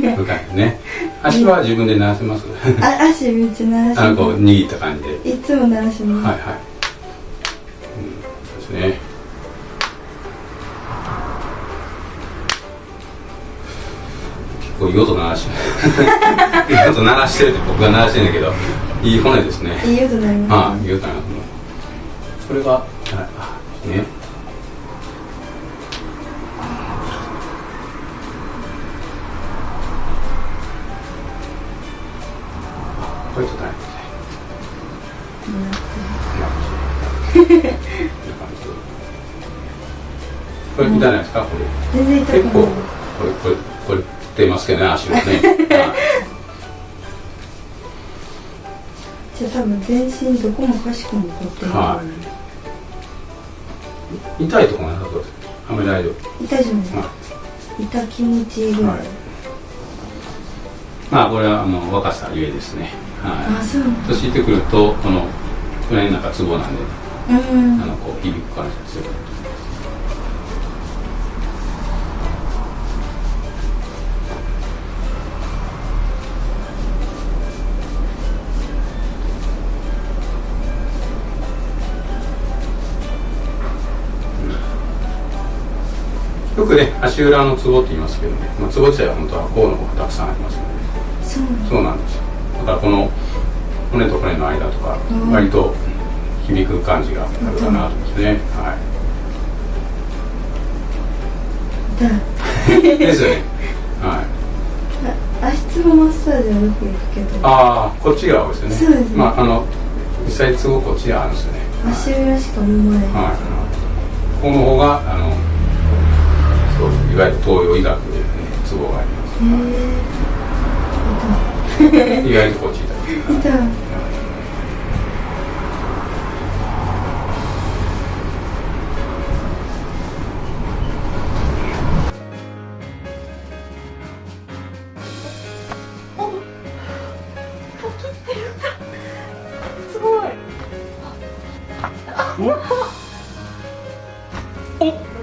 向かいね。足は自分で鳴らせます？あ足めっちゃ鳴らしあのこうま握った感じで、すいつも鳴らします、はいはい、うん、そうですね。結構いい音鳴らし いい音鳴らしてるって僕が鳴らしてるんだけどいい骨ですね。いい音鳴ります。ああいい音鳴らすこれがはいあねこれちょっと大変ですねこれ痛いですかこれ全然痛くない結構これこれこれ出ますけどね足がね、じゃあ多分全身どこもかしこも凝ってる、は痛いとこなさそうですあん。まり大丈夫痛いじゃないですか、は痛気持ちいいぐらい、はいまあこれはあの若さゆえですね。はあそう。い年いってくるとこのこれなんかツボなんでうん。あのこう響く感じが強くなってきますよくね足裏のツボって言いますけどね、まあ、ツボ自体は本当は甲の方がたくさんありますのでそうなんですよ。だからこの骨と骨の間とかうん。割と響く感じがあるかなと思いますね、は痛い。い ですよね。はい。あ足つぼマッサージはよく行くけど。ああこっちが多いですよね。そうですね。まああの実際ツボこっちがあるんですよね。足裏しか思わない、はい、はい、この方があのそういわゆる東洋医学で、ね、ツボがあります、へえ意外とこっち痛い。痛い。痛いすごい。お